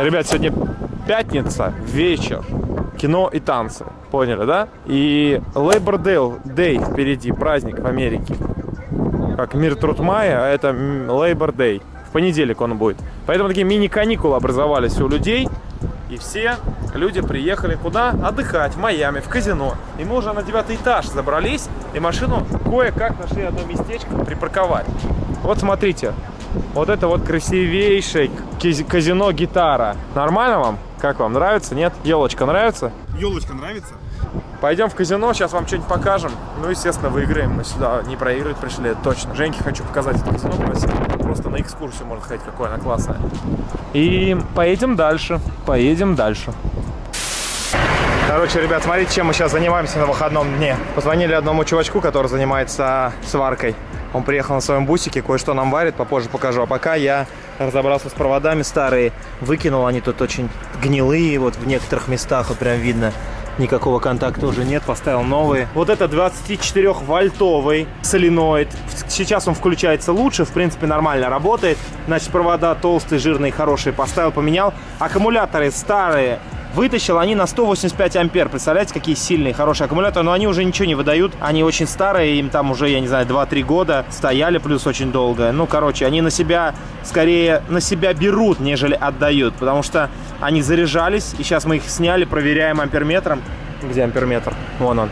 Ребят, сегодня пятница, вечер, кино и танцы. Поняли, да? И Labor Day, впереди, праздник в Америке. Как мир труд мая, а это Labor Day. В понедельник он будет. Поэтому такие мини-каникулы образовались у людей. И все люди приехали куда? Отдыхать, в Майами, в казино. И мы уже на девятый этаж забрались, и машину кое-как нашли одно местечко припарковать. Вот смотрите, вот это вот красивейшее казино гитара. Нормально вам? Как вам? Нравится? Нет? Елочка нравится? Елочка нравится? Пойдем в казино, сейчас вам что-нибудь покажем. Ну, естественно, выиграем. Мы сюда не проигрывать пришли, это точно. Женьке хочу показать это казино красиво. Просто на экскурсию, можно сказать, какое оно классное. И поедем дальше. Поедем дальше. Короче, ребят, смотрите, чем мы сейчас занимаемся на выходном дне. Позвонили одному чувачку, который занимается сваркой. Он приехал на своем бусике, кое-что нам варит, попозже покажу. А пока я разобрался с проводами старые, выкинул, они тут очень гнилые, вот в некоторых местах, вот прям видно, никакого контакта уже нет, поставил новые. Вот это 24-вольтовый соленоид. Сейчас он включается лучше, в принципе нормально работает. Значит, провода толстые, жирные, хорошие поставил, поменял. Аккумуляторы старые, Вытащил они на 185 ампер. Представляете, какие сильные, хорошие аккумуляторы. Но они уже ничего не выдают. Они очень старые. Им там уже, я не знаю, 2-3 года. Стояли плюс очень долго. Ну, короче, они на себя, скорее, на себя берут, нежели отдают. Потому что они заряжались. И сейчас мы их сняли, проверяем амперметром. Где амперметр? Вон он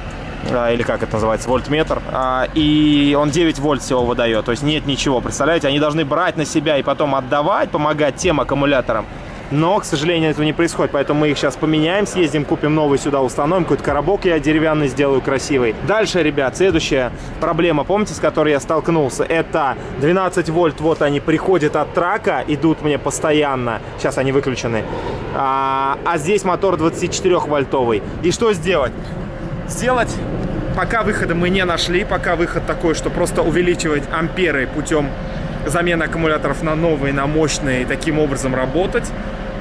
а, или как это называется, вольтметр, а, и он 9 вольт всего выдает, то есть нет ничего, представляете, они должны брать на себя и потом отдавать, помогать тем аккумуляторам, но, к сожалению, этого не происходит, поэтому мы их сейчас поменяем, съездим, купим новый сюда, установим, какой-то коробок я деревянный сделаю красивый. Дальше, ребят, следующая проблема, помните, с которой я столкнулся, это 12 вольт, вот они приходят от трака, идут мне постоянно, сейчас они выключены, а, а здесь мотор 24 вольтовый. И что сделать? Сделать пока выхода мы не нашли, пока выход такой, что просто увеличивать амперы путем замены аккумуляторов на новые, на мощные, и таким образом работать.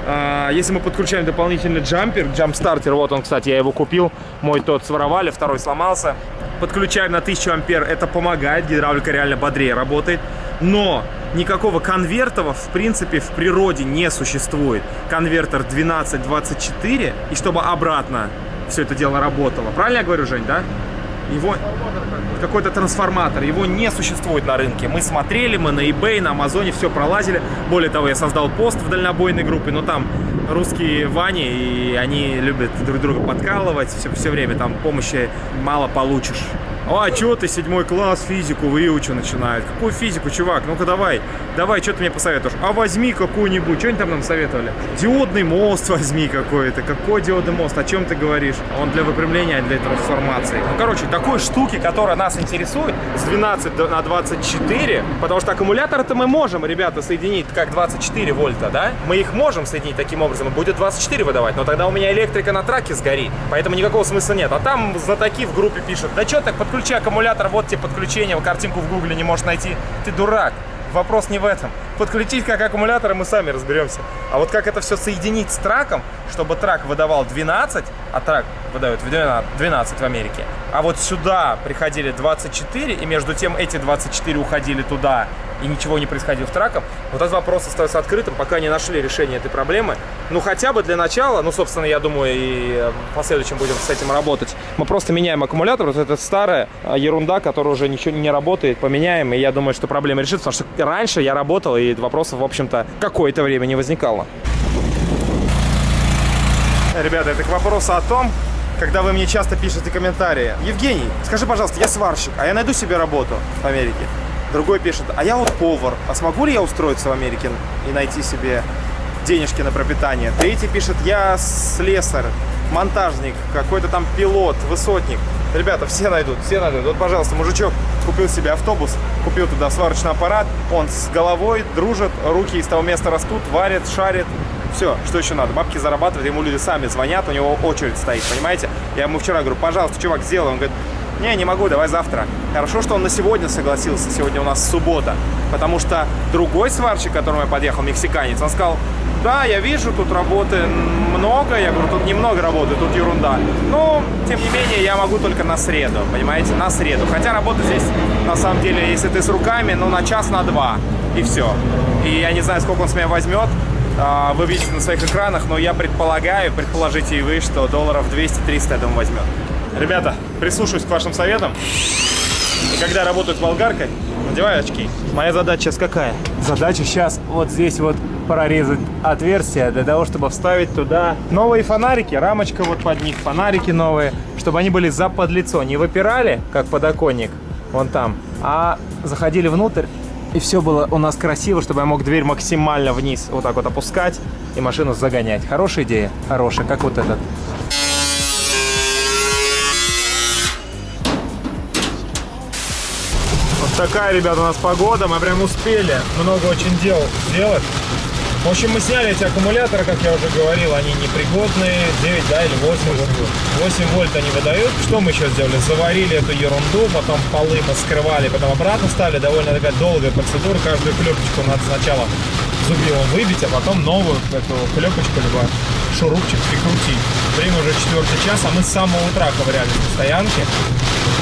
А, если мы подключаем дополнительный джампер, джамп-стартер, вот он, кстати, я его купил, мой тот своровали, второй сломался. Подключаем на 1000 ампер, это помогает, гидравлика реально бодрее работает. Но никакого конвертова, в принципе, в природе не существует. Конвертер 1224, и чтобы обратно все это дело работало. Правильно я говорю, Жень, да? Его какой-то трансформатор, его не существует на рынке. Мы смотрели, мы на eBay, на Амазоне все пролазили. Более того, я создал пост в дальнобойной группе, но там русские Вани, и они любят друг друга подкалывать все, все время, там помощи мало получишь. А, что ты, седьмой класс, физику выучу начинает. Какую физику, чувак? Ну-ка давай, давай, что ты мне посоветуешь? А возьми какую-нибудь, что они там нам советовали? Диодный мост возьми какой-то. Какой диодный мост? О чем ты говоришь? Он для выпрямления, а для трансформации. Ну, короче, такой штуки, которая нас интересует, с 12 на 24, потому что аккумулятор-то мы можем, ребята, соединить как 24 вольта, да? Мы их можем соединить таким образом, и будет 24 выдавать, но тогда у меня электрика на траке сгорит, поэтому никакого смысла нет. А там знатоки в группе пишут, да что так, подключи аккумулятор, вот тебе подключение, картинку в гугле не можешь найти. Ты дурак. Вопрос не в этом. Подключить как аккумуляторы мы сами разберемся. А вот как это все соединить с траком, чтобы трак выдавал 12, а трак выдает 12 в Америке, а вот сюда приходили 24, и между тем эти 24 уходили туда, и ничего не происходило в траком, вот этот вопрос остается открытым, пока не нашли решение этой проблемы. Ну, хотя бы для начала, ну, собственно, я думаю, и в последующем будем с этим работать. Мы просто меняем аккумулятор, вот эта старая а, ерунда, которая уже ничего не работает, поменяем, и я думаю, что проблема решится, потому что раньше я работал, и вопросов, в общем-то, какое-то время не возникало. Ребята, это к вопросу о том, когда вы мне часто пишете комментарии. Евгений, скажи, пожалуйста, я сварщик, а я найду себе работу в Америке? Другой пишет, а я вот повар, а смогу ли я устроиться в Америке и найти себе денежки на пропитание? Третий пишет, я слесарь, монтажник, какой-то там пилот, высотник. Ребята, все найдут, все найдут. Вот, пожалуйста, мужичок купил себе автобус, купил туда сварочный аппарат, он с головой дружит, руки из того места растут, варит, шарит. Все, что еще надо? Бабки зарабатывать, ему люди сами звонят, у него очередь стоит, понимаете? Я ему вчера говорю, пожалуйста, чувак, сделай. Он говорит, не, не могу, давай завтра. Хорошо, что он на сегодня согласился, сегодня у нас суббота. Потому что другой сварщик, к которому я подъехал, мексиканец, он сказал, да, я вижу, тут работы много. Я говорю, тут немного работы, тут ерунда. Но, тем не менее, я могу только на среду, понимаете, на среду. Хотя работа здесь, на самом деле, если ты с руками, ну, на час, на два, и все. И я не знаю, сколько он с меня возьмет, а, вы видите на своих экранах, но я предполагаю, предположите и вы, что долларов 200-300 я думаю, возьмет. Ребята, прислушаюсь к вашим советам. И когда работаю с болгаркой, надеваю очки. Моя задача сейчас какая? Задача сейчас вот здесь вот прорезать отверстие для того, чтобы вставить туда новые фонарики, рамочка вот под них, фонарики новые, чтобы они были за подлицо, не выпирали, как подоконник, вон там, а заходили внутрь, и все было у нас красиво, чтобы я мог дверь максимально вниз вот так вот опускать и машину загонять. Хорошая идея? Хорошая, как вот этот. Такая, ребята, у нас погода. Мы прям успели много очень дел сделать. В общем, мы сняли эти аккумуляторы, как я уже говорил, они непригодные, 9, да, или 8, 8 вольт они выдают. Что мы еще сделали? Заварили эту ерунду, потом полы мы потом обратно ставили. Довольно такая долгая процедура, каждую клепочку надо сначала зубилом выбить, а потом новую эту клепочку, либо шурупчик прикрутить. Время уже четвертый час, а мы с самого утра ковырялись на стоянке.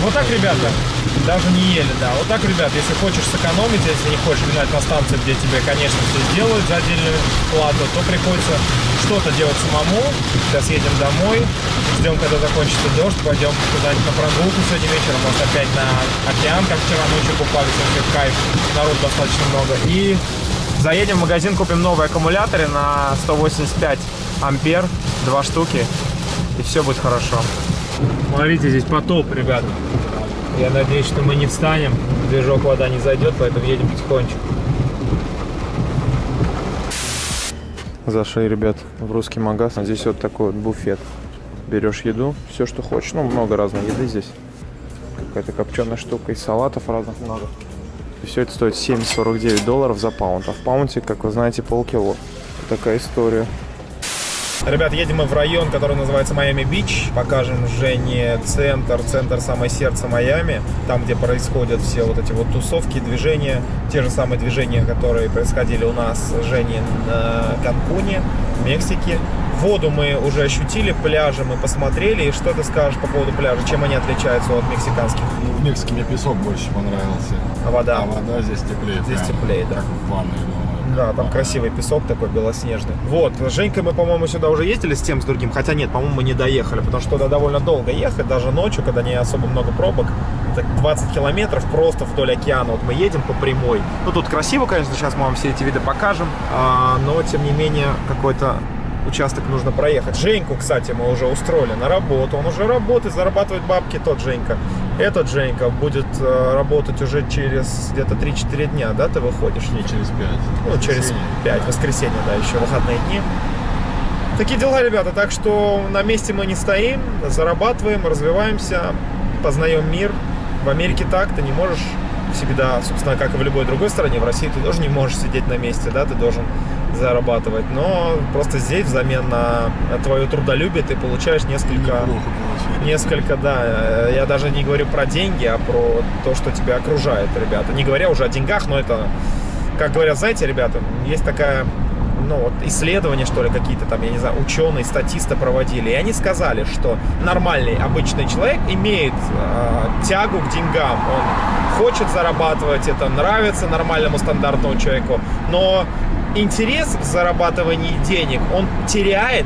Вот так, ребята, даже не ели, да. Вот так, ребят, если хочешь сэкономить, если не хочешь гнать на станцию, где тебе, конечно, все сделают за отдельную плату, то приходится что-то делать самому. Сейчас едем домой, ждем, когда закончится дождь, пойдем куда-нибудь на прогулку сегодня вечером, может опять на океан, как вчера ночью купались, вообще кайф, народ достаточно много. И заедем в магазин, купим новые аккумуляторы на 185 ампер, два штуки, и все будет хорошо. Смотрите, здесь потоп, ребята. Я надеюсь, что мы не встанем, движок вода не зайдет, поэтому едем потихонечку. Зашли, ребят, в русский магаз. Здесь вот такой вот буфет. Берешь еду, все, что хочешь. Ну, много разной еды здесь. Какая-то копченая штука, и салатов разных много. И все это стоит 7,49 долларов за паунд. А в паунте, как вы знаете, полкило. Такая история. Ребят, едем мы в район, который называется Майами-Бич. Покажем Жене центр, центр самое сердце Майами. Там, где происходят все вот эти вот тусовки, движения. Те же самые движения, которые происходили у нас с Женей на Канкуне, в Мексике. Воду мы уже ощутили, пляжи мы посмотрели. И что ты скажешь по поводу пляжа? Чем они отличаются от мексиканских? Ну, в Мексике мне песок больше понравился. А вода? А вода здесь теплее. Здесь прям, теплее, да. Как в ванной. Да, там красивый песок такой белоснежный. Вот, с Женькой мы, по-моему, сюда уже ездили с тем, с другим. Хотя нет, по-моему, мы не доехали, потому что туда довольно долго ехать, даже ночью, когда не особо много пробок. Так 20 километров просто вдоль океана. Вот мы едем по прямой. Ну, тут красиво, конечно, сейчас мы вам все эти виды покажем. А, но, тем не менее, какой-то участок нужно проехать. Женьку, кстати, мы уже устроили на работу. Он уже работает, зарабатывает бабки, тот Женька. Этот Женька будет э, работать уже через где-то 3-4 дня, да, ты выходишь? Не, через 5. Ну, через 5, воскресенье, да, еще выходные дни. Такие дела, ребята, так что на месте мы не стоим, зарабатываем, развиваемся, познаем мир. В Америке так, ты не можешь всегда, собственно, как и в любой другой стране, в России ты тоже не можешь сидеть на месте, да, ты должен зарабатывать, но просто здесь взамен на твое трудолюбие ты получаешь несколько, несколько, да, я даже не говорю про деньги, а про то, что тебя окружает, ребята, не говоря уже о деньгах, но это, как говорят, знаете, ребята, есть такая ну, вот исследования, что ли, какие-то там, я не знаю, ученые, статисты проводили, и они сказали, что нормальный, обычный человек имеет э, тягу к деньгам, он хочет зарабатывать, это нравится нормальному стандартному человеку, но интерес в зарабатывании денег он теряет,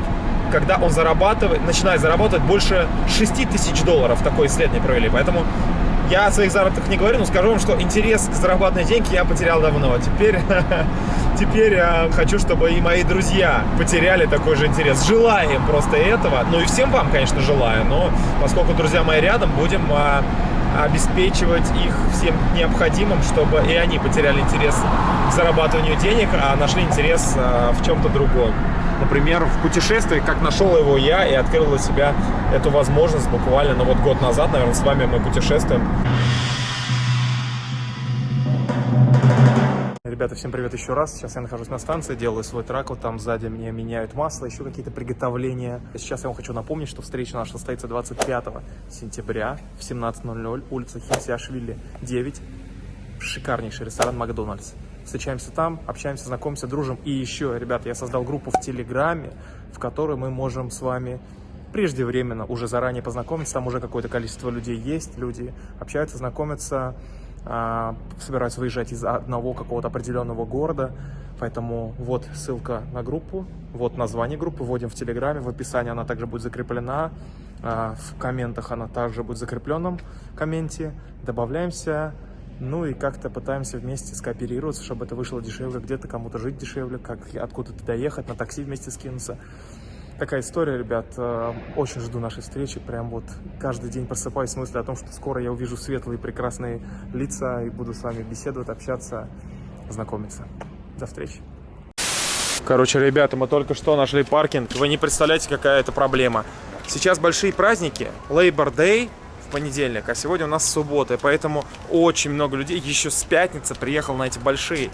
когда он зарабатывает, начинает зарабатывать больше 6 тысяч долларов. Такое исследование провели. Поэтому я о своих заработках не говорю, но скажу вам, что интерес к зарабатыванию деньги я потерял давно. Теперь, теперь я хочу, чтобы и мои друзья потеряли такой же интерес. Желаем просто этого. Ну и всем вам, конечно, желаю. Но поскольку друзья мои рядом, будем а, обеспечивать их всем необходимым, чтобы и они потеряли интерес к зарабатыванию денег, а нашли интерес а, в чем-то другом. Например, в путешествии, как нашел его я и открыл для себя эту возможность буквально, ну вот год назад, наверное, с вами мы путешествуем. Ребята, всем привет еще раз. Сейчас я нахожусь на станции, делаю свой трак. Вот там сзади мне меняют масло, еще какие-то приготовления. Сейчас я вам хочу напомнить, что встреча наша состоится 25 сентября в 17.00, улица Хинсиашвили, 9. Шикарнейший ресторан Макдональдс. Встречаемся там, общаемся, знакомимся, дружим. И еще, ребята, я создал группу в Телеграме, в которой мы можем с вами преждевременно, уже заранее познакомиться. Там уже какое-то количество людей есть, люди общаются, знакомятся а, собираются выезжать из одного какого-то определенного города. Поэтому вот ссылка на группу, вот название группы, вводим в Телеграме, в описании она также будет закреплена, а, в комментах она также будет закрепленном комменте. Добавляемся, ну и как-то пытаемся вместе скооперироваться, чтобы это вышло дешевле, где-то кому-то жить дешевле, как откуда-то доехать, на такси вместе скинуться. Такая история, ребят. Э, Очень жду нашей встречи. Прям вот каждый день просыпаюсь с мыслью о том, что скоро я увижу светлые прекрасные лица и буду с вами беседовать, общаться, знакомиться. До встречи. Короче, ребята, мы только что нашли паркинг. Вы не представляете, какая это проблема. Сейчас большие праздники. Labor Day в понедельник, а сегодня у нас суббота. И поэтому очень много людей еще с пятницы приехал на эти большие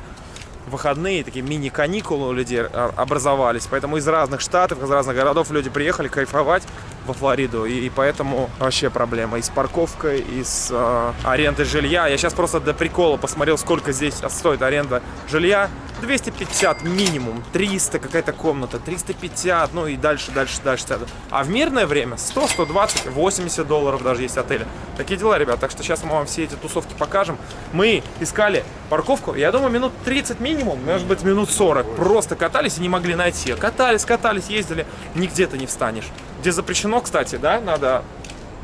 выходные, такие мини-каникулы у людей а, образовались. Поэтому из разных штатов, из разных городов люди приехали кайфовать во Флориду. И, и поэтому вообще проблема и с парковкой, и с э, арендой жилья. Я сейчас просто до прикола посмотрел, сколько здесь стоит аренда жилья. 250 минимум, 300 какая-то комната, 350, ну и дальше, дальше, дальше. А в мирное время 100, 120, 80 долларов даже есть отели. Такие дела, ребят. Так что сейчас мы вам все эти тусовки покажем. Мы искали парковку, я думаю, минут 30 минимум, может быть, минут 40. Просто катались и не могли найти. Катались, катались, ездили, нигде ты не встанешь. Где запрещено, кстати, да, надо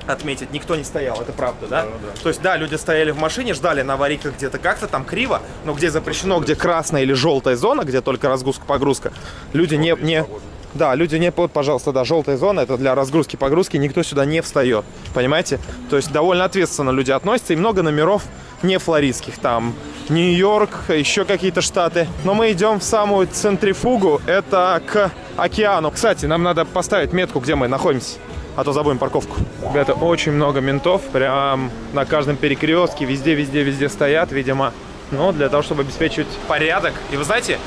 отметить, никто не стоял, это правда, да? Да, да? То есть, да, люди стояли в машине, ждали на аварийках где-то как-то там криво, но где запрещено, где красная или желтая зона, где только разгрузка-погрузка, люди не, не, да, люди не, вот, пожалуйста, да, желтая зона, это для разгрузки-погрузки, никто сюда не встает, понимаете? То есть, довольно ответственно люди относятся, и много номеров не флоридских, там, Нью-Йорк, еще какие-то штаты. Но мы идем в самую центрифугу, это к океану. Кстати, нам надо поставить метку, где мы находимся а то забудем парковку. Ребята, очень много ментов, прям на каждом перекрестке, везде, везде, везде стоят, видимо, ну, для того, чтобы обеспечивать порядок. И вы знаете,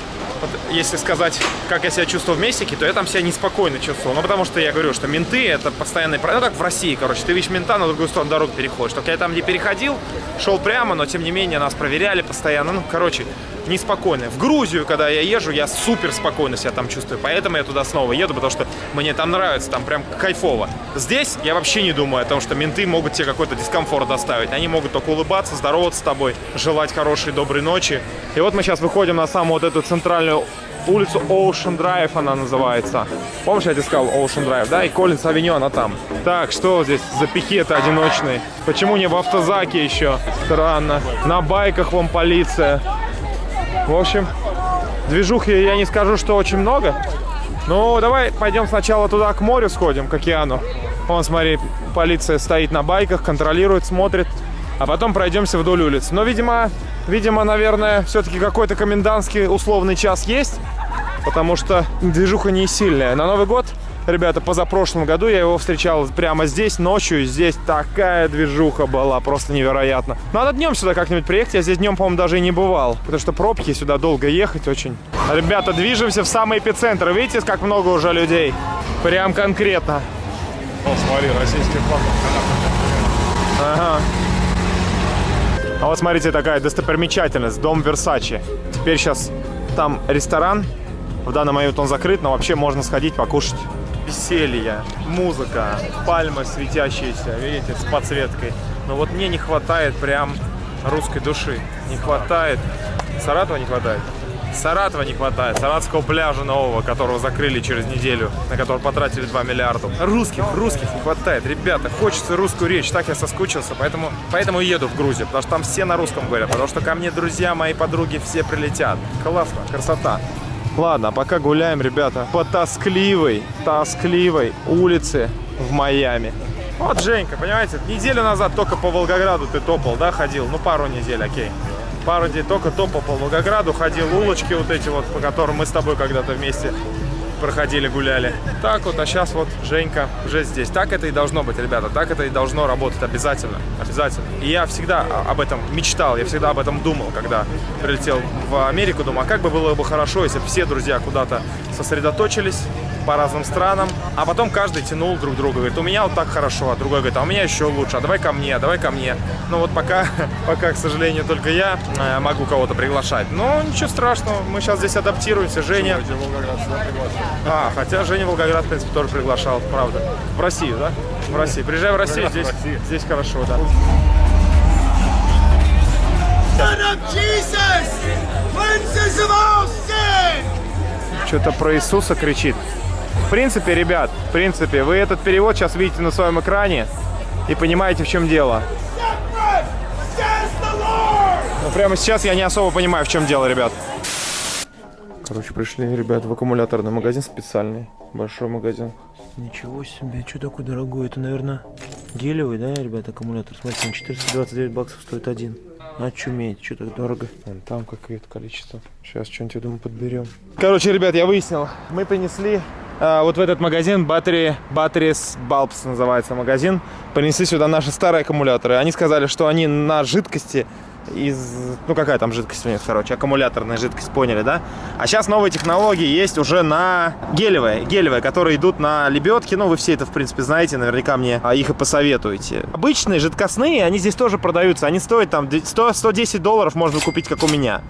если сказать, как я себя чувствую в Мексике, то я там себя неспокойно чувствую. Ну, потому что я говорю, что менты это постоянный... Ну, как в России, короче. Ты видишь мента, на другую сторону дороги переходишь. Только я там не переходил, шел прямо, но тем не менее нас проверяли постоянно. Ну, короче, неспокойно. В Грузию, когда я езжу, я супер спокойно себя там чувствую. Поэтому я туда снова еду, потому что мне там нравится, там прям кайфово. Здесь я вообще не думаю о том, что менты могут тебе какой-то дискомфорт доставить. Они могут только улыбаться, здороваться с тобой, желать хорошей, доброй ночи. И вот мы сейчас выходим на самую вот эту центральную улицу Ocean Drive она называется. Помнишь, я тебе сказал Ocean Drive, да? И Коллинс Авеню, она там. Так, что здесь за пикеты одиночные? Почему не в автозаке еще? Странно. На байках вон полиция. В общем, движухи я не скажу, что очень много. Ну, давай пойдем сначала туда, к морю сходим, к океану. Вон, смотри, полиция стоит на байках, контролирует, смотрит. А потом пройдемся вдоль улиц. Но, видимо, видимо, наверное, все-таки какой-то комендантский условный час есть. Потому что движуха не сильная. На Новый год Ребята, позапрошлом году я его встречал прямо здесь, ночью. Здесь такая движуха была, просто невероятно. Надо днем сюда как-нибудь приехать. Я здесь днем, по-моему, даже и не бывал. Потому что пробки сюда долго ехать очень. Ребята, движемся в самый эпицентр. Видите, как много уже людей? Прям конкретно. О, смотри, российский флаг. Ага. А вот смотрите, такая достопримечательность. Дом Версачи. Теперь сейчас там ресторан. В данный момент он закрыт, но вообще можно сходить покушать веселье, музыка, пальмы светящиеся, видите, с подсветкой. Но вот мне не хватает прям русской души. Не хватает. Саратова не хватает? Саратова не хватает. Саратского пляжа нового, которого закрыли через неделю, на который потратили 2 миллиарда. Русских, русских не хватает. Ребята, хочется русскую речь. Так я соскучился, поэтому, поэтому еду в Грузию. Потому что там все на русском говорят. Потому что ко мне друзья, мои подруги все прилетят. Классно, красота. Ладно, а пока гуляем, ребята, по тоскливой, тоскливой улице в Майами. Вот, Женька, понимаете, неделю назад только по Волгограду ты топал, да, ходил? Ну, пару недель, окей. Пару недель только топал по Волгограду, ходил улочки вот эти вот, по которым мы с тобой когда-то вместе проходили, гуляли. Так вот, а сейчас вот Женька уже здесь. Так это и должно быть, ребята, так это и должно работать обязательно, обязательно. И я всегда об этом мечтал, я всегда об этом думал, когда прилетел в Америку, думал, а как бы было бы хорошо, если бы все друзья куда-то сосредоточились, по разным странам, а потом каждый тянул друг друга, говорит, у меня вот так хорошо, а другой говорит, а у меня еще лучше, а давай ко мне, а давай ко мне. Ну вот пока, пока, к сожалению, только я э, могу кого-то приглашать. Но ничего страшного, мы сейчас здесь адаптируемся, Женя. А, хотя Женя Волгоград, в принципе, тоже приглашал, правда. В Россию, да? В Россию. Приезжай в Россию, здесь, здесь хорошо, да. Что-то про Иисуса кричит. В принципе, ребят, в принципе, вы этот перевод сейчас видите на своем экране и понимаете, в чем дело. Но прямо сейчас я не особо понимаю, в чем дело, ребят. Короче, пришли, ребят, в аккумуляторный магазин специальный. Большой магазин. Ничего себе, что такой дорогой? Это, наверное, гелевый, да, ребят, аккумулятор? Смотрите, он 429 баксов стоит один. Очуметь, что так дорого. Вон там какое-то количество. Сейчас что-нибудь, я думаю, подберем. Короче, ребят, я выяснил. Мы принесли вот в этот магазин Battery, Batteries Bulbs называется магазин. Принесли сюда наши старые аккумуляторы. Они сказали, что они на жидкости из... Ну, какая там жидкость у них, короче, аккумуляторная жидкость, поняли, да? А сейчас новые технологии есть уже на гелевые, гелевые, которые идут на лебедки. Ну, вы все это, в принципе, знаете, наверняка мне а, их и посоветуете. Обычные жидкостные, они здесь тоже продаются. Они стоят там 100, 110 долларов можно купить, как у меня.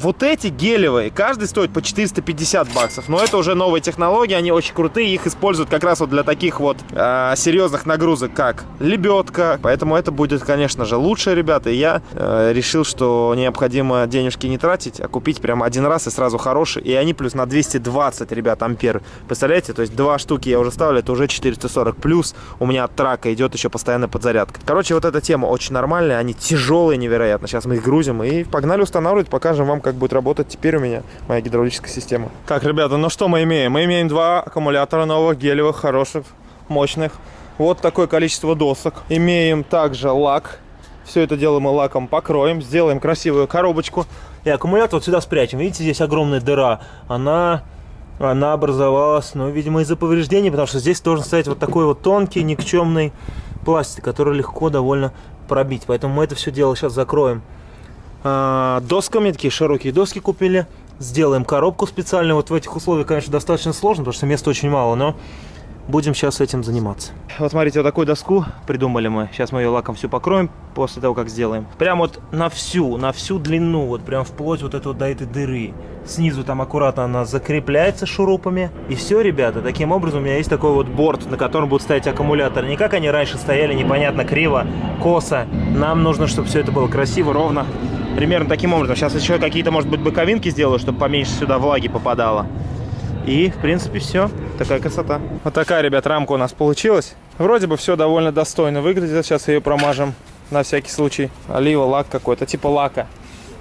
Вот эти гелевые, каждый стоит по 450 баксов. Но это уже новые технологии, они очень крутые. Их используют как раз вот для таких вот э, серьезных нагрузок, как лебедка. Поэтому это будет, конечно же, лучше, ребята. И я э, решил, что необходимо денежки не тратить, а купить прям один раз и сразу хороший. И они плюс на 220, ребят, ампер. Представляете? То есть два штуки я уже ставлю, это уже 440. Плюс у меня от трака идет еще постоянная подзарядка. Короче, вот эта тема очень нормальная. Они тяжелые невероятно. Сейчас мы их грузим и погнали устанавливать. Покажем вам, как будет работать теперь у меня моя гидравлическая система. Так, ребята, ну что мы имеем? Мы имеем два аккумулятора новых, гелевых, хороших, мощных. Вот такое количество досок. Имеем также лак. Все это дело мы лаком покроем, сделаем красивую коробочку. И аккумулятор вот сюда спрячем. Видите, здесь огромная дыра. Она, она образовалась, ну, видимо, из-за повреждений, потому что здесь должен стоять вот такой вот тонкий, никчемный пластик, который легко довольно пробить. Поэтому мы это все дело сейчас закроем досками, такие широкие доски купили. Сделаем коробку специальную. Вот в этих условиях, конечно, достаточно сложно, потому что места очень мало, но будем сейчас этим заниматься. Вот смотрите, вот такую доску придумали мы. Сейчас мы ее лаком всю покроем после того, как сделаем. Прям вот на всю, на всю длину, вот прям вплоть вот это вот до этой дыры. Снизу там аккуратно она закрепляется шурупами. И все, ребята, таким образом у меня есть такой вот борт, на котором будут стоять аккумуляторы. Не как они раньше стояли, непонятно, криво, косо. Нам нужно, чтобы все это было красиво, ровно. Примерно таким образом. Сейчас еще какие-то, может быть, боковинки сделаю, чтобы поменьше сюда влаги попадало. И, в принципе, все. Такая красота. Вот такая, ребят, рамка у нас получилась. Вроде бы все довольно достойно выглядит. Сейчас ее промажем на всякий случай. Олива, лак какой-то, типа лака.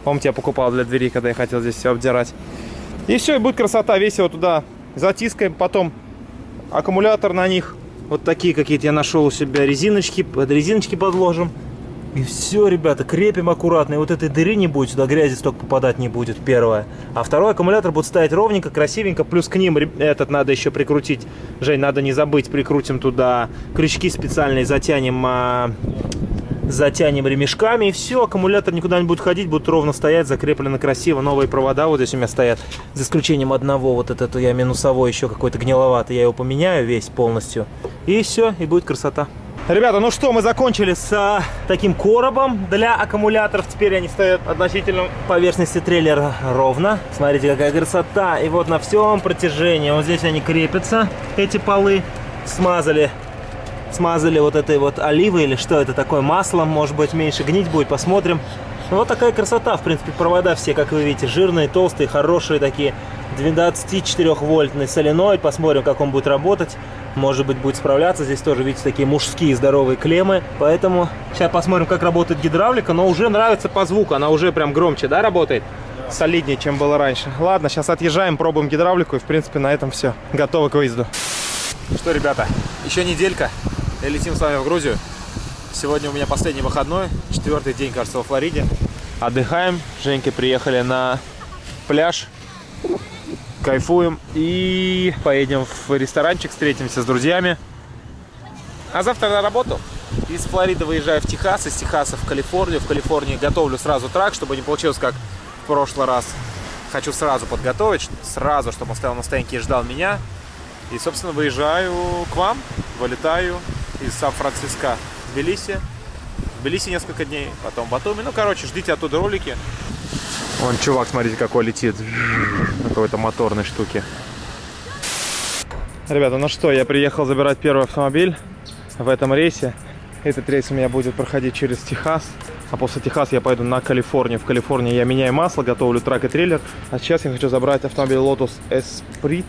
Помните, я покупал для двери, когда я хотел здесь все обдирать. И все, и будет красота. Весь его туда затискаем. Потом аккумулятор на них. Вот такие какие-то я нашел у себя резиночки. Под резиночки подложим. И все, ребята, крепим аккуратно. И вот этой дыры не будет, сюда грязи столько попадать не будет, первое. А второй аккумулятор будет стоять ровненько, красивенько. Плюс к ним этот надо еще прикрутить. Жень, надо не забыть, прикрутим туда крючки специальные, затянем, а, затянем ремешками. И все, аккумулятор никуда не будет ходить, будет ровно стоять, закреплено красиво. Новые провода вот здесь у меня стоят. За исключением одного, вот этот я минусовой еще какой-то гниловатый. Я его поменяю весь полностью. И все, и будет красота. Ребята, ну что, мы закончили с а, таким коробом для аккумуляторов. Теперь они стоят относительно поверхности трейлера ровно. Смотрите, какая красота. И вот на всем протяжении, вот здесь они крепятся, эти полы. Смазали, смазали вот этой вот оливой или что это такое, маслом. Может быть, меньше гнить будет, посмотрим. Ну, вот такая красота, в принципе, провода все, как вы видите, жирные, толстые, хорошие такие. 24-вольтный соленоид, посмотрим, как он будет работать может быть, будет справляться. Здесь тоже, видите, такие мужские здоровые клеммы. Поэтому сейчас посмотрим, как работает гидравлика. Но уже нравится по звуку. Она уже прям громче, да, работает? Солиднее, чем было раньше. Ладно, сейчас отъезжаем, пробуем гидравлику. И, в принципе, на этом все. Готовы к выезду. Что, ребята, еще неделька. И летим с вами в Грузию. Сегодня у меня последний выходной. Четвертый день, кажется, во Флориде. Отдыхаем. Женькой приехали на пляж кайфуем и поедем в ресторанчик, встретимся с друзьями. А завтра на работу. Из Флориды выезжаю в Техас, из Техаса в Калифорнию. В Калифорнии готовлю сразу трак, чтобы не получилось как в прошлый раз. Хочу сразу подготовить, сразу, чтобы он стоял на стоянке и ждал меня. И, собственно, выезжаю к вам, вылетаю из Сан-Франциско Тбилиси. В Тбилиси несколько дней, потом в Батуми. Ну, короче, ждите оттуда ролики. Вон чувак, смотрите, какой летит на какой-то моторной штуке. Ребята, ну что, я приехал забирать первый автомобиль в этом рейсе. Этот рейс у меня будет проходить через Техас. А после Техаса я пойду на Калифорнию. В Калифорнии я меняю масло, готовлю трак и трейлер. А сейчас я хочу забрать автомобиль Lotus Esprit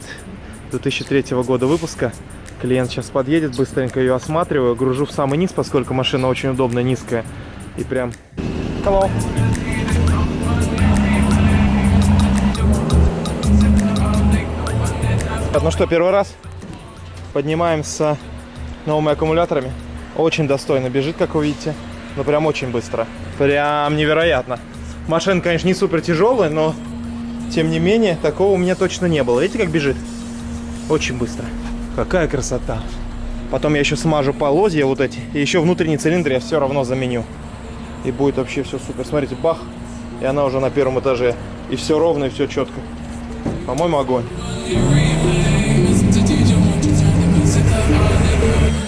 2003 года выпуска. Клиент сейчас подъедет, быстренько ее осматриваю, гружу в самый низ, поскольку машина очень удобная, низкая. И прям... Hello. Ну что, первый раз поднимаемся новыми аккумуляторами. Очень достойно бежит, как вы видите. Ну, прям очень быстро. Прям невероятно. Машина, конечно, не супер тяжелая, но тем не менее, такого у меня точно не было. Видите, как бежит? Очень быстро. Какая красота. Потом я еще смажу полозья вот эти. И еще внутренний цилиндр я все равно заменю. И будет вообще все супер. Смотрите, бах. И она уже на первом этаже. И все ровно, и все четко. По-моему, огонь.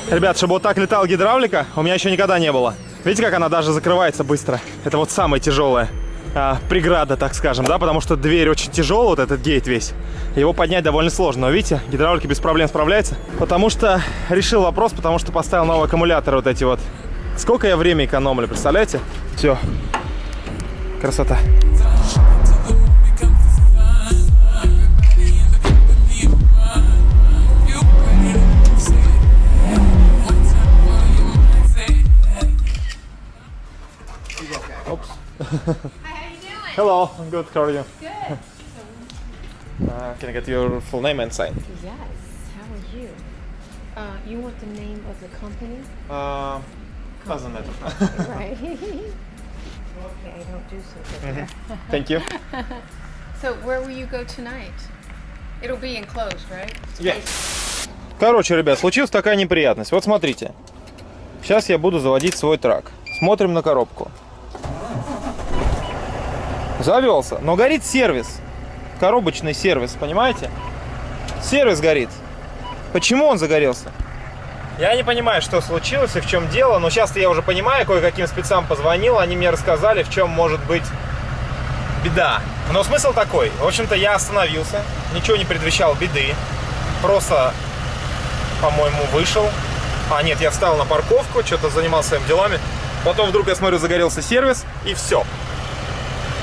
Ребят, чтобы вот так летала гидравлика, у меня еще никогда не было. Видите, как она даже закрывается быстро? Это вот самая тяжелая а, преграда, так скажем, да, потому что дверь очень тяжелая, вот этот гейт весь. Его поднять довольно сложно, но видите, гидравлика без проблем справляется. Потому что решил вопрос, потому что поставил новый аккумулятор вот эти вот. Сколько я время экономлю, представляете? Все. Красота. Oops. Hi, how you doing? Hello, I'm good. How are you? Good. Uh, can I get your full name and sign? Yes. How are you? Uh, you want the name of the company? Uh, doesn't matter. right. okay, I don't do so good there. Thank you. So where will you go tonight? It'll be enclosed, right? Короче, ребят, случилась такая неприятность. Вот смотрите. Сейчас я буду заводить свой трак. Смотрим на коробку. Завелся. Но горит сервис. Коробочный сервис, понимаете? Сервис горит. Почему он загорелся? Я не понимаю, что случилось и в чем дело, но сейчас я уже понимаю, кое-каким спецам позвонил, они мне рассказали, в чем может быть беда. Но смысл такой. В общем-то, я остановился, ничего не предвещал беды. Просто, по-моему, вышел. А, нет, я встал на парковку, что-то занимался своими делами. Потом вдруг я смотрю, загорелся сервис, и все.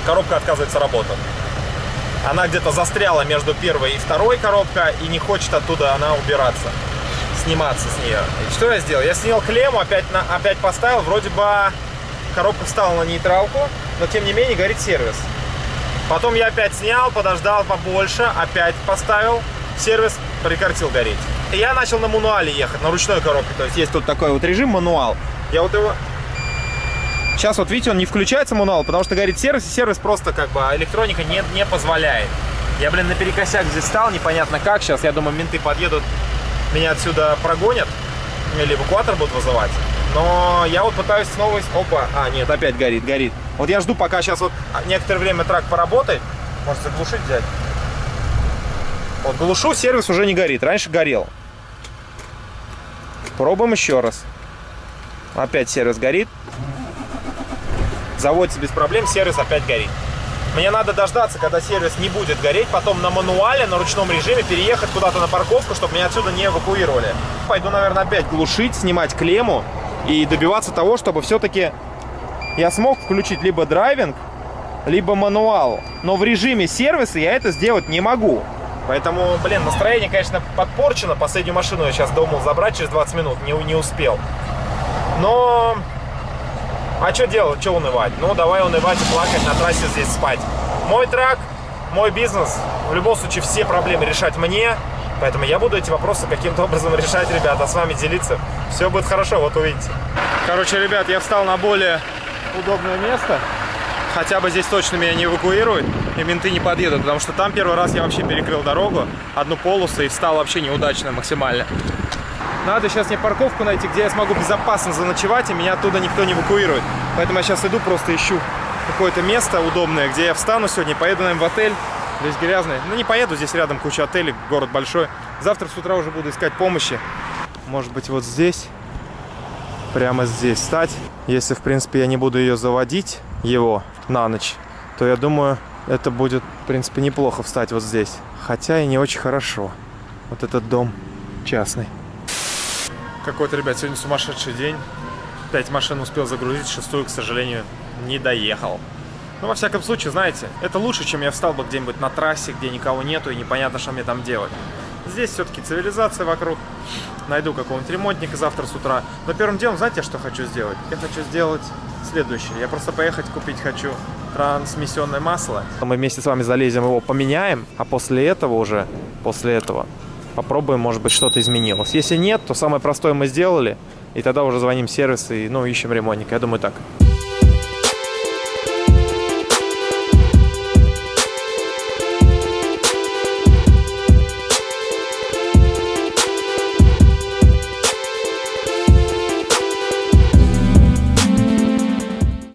Коробка отказывается работать. Она где-то застряла между первой и второй коробкой, и не хочет оттуда она убираться, сниматься с нее. И что я сделал? Я снял клемму, опять, на, опять поставил, вроде бы коробка встала на нейтралку, но тем не менее горит сервис. Потом я опять снял, подождал побольше, опять поставил, сервис прекратил гореть. И я начал на мануале ехать, на ручной коробке. То есть есть тут такой вот режим мануал. Я вот его... Сейчас вот видите, он не включается мануал, потому что горит сервис, и сервис просто как бы электроника не, не позволяет. Я, блин, наперекосяк здесь стал, непонятно как. Сейчас, я думаю, менты подъедут, меня отсюда прогонят. Или эвакуатор будут вызывать. Но я вот пытаюсь снова... Опа, а, нет, опять горит, горит. Вот я жду, пока сейчас вот некоторое время трак поработает. Может, заглушить взять? Вот глушу, сервис уже не горит. Раньше горел. Пробуем еще раз. Опять сервис горит. Заводится без проблем, сервис опять горит. Мне надо дождаться, когда сервис не будет гореть, потом на мануале, на ручном режиме переехать куда-то на парковку, чтобы меня отсюда не эвакуировали. Пойду, наверное, опять глушить, снимать клемму и добиваться того, чтобы все-таки я смог включить либо драйвинг, либо мануал. Но в режиме сервиса я это сделать не могу. Поэтому, блин, настроение, конечно, подпорчено. Последнюю машину я сейчас думал забрать через 20 минут, не, не успел. Но... А что делать, что унывать? Ну, давай унывать и плакать на трассе здесь спать. Мой трак, мой бизнес. В любом случае, все проблемы решать мне. Поэтому я буду эти вопросы каким-то образом решать, ребята, с вами делиться. Все будет хорошо, вот увидите. Короче, ребят, я встал на более удобное место. Хотя бы здесь точно меня не эвакуируют, и менты не подъедут, потому что там первый раз я вообще перекрыл дорогу, одну полосу, и встал вообще неудачно максимально. Надо сейчас мне парковку найти, где я смогу безопасно заночевать, и меня оттуда никто не эвакуирует. Поэтому я сейчас иду, просто ищу какое-то место удобное, где я встану сегодня, поеду, наверное, в отель. Здесь грязный. Ну, не поеду, здесь рядом куча отелей, город большой. Завтра с утра уже буду искать помощи. Может быть, вот здесь, прямо здесь встать. Если, в принципе, я не буду ее заводить, его, на ночь, то я думаю, это будет, в принципе, неплохо встать вот здесь. Хотя и не очень хорошо. Вот этот дом частный. Какой-то, ребят, сегодня сумасшедший день. Пять машин успел загрузить, шестую, к сожалению, не доехал. Но во всяком случае, знаете, это лучше, чем я встал бы где-нибудь на трассе, где никого нету и непонятно, что мне там делать. Здесь все-таки цивилизация вокруг. Найду какого-нибудь ремонтника завтра с утра. Но первым делом, знаете, что хочу сделать? Я хочу сделать следующее. Я просто поехать купить хочу трансмиссионное масло. Мы вместе с вами залезем его, поменяем, а после этого уже, после этого, попробуем, может быть, что-то изменилось. Если нет, то самое простое мы сделали, и тогда уже звоним в сервис и, ну, ищем ремонтника. Я думаю, так.